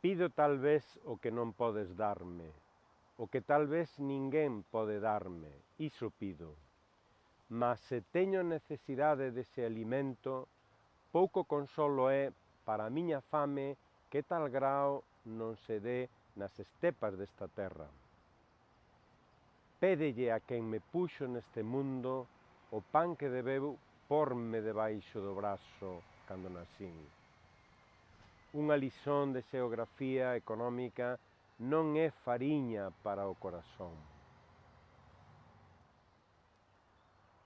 Pido tal vez o que non podes darme, o que tal vez ninguén pode darme, iso pido. Mas se teño necesidade dese alimento, pouco consolo é para a miña fame que tal grao non se dé nas estepas desta terra. Pédelle a quen me puxo neste mundo o pan que debeu porme debaixo do brazo cando nasín unha lisón de xeografía económica non é fariña para o corazón.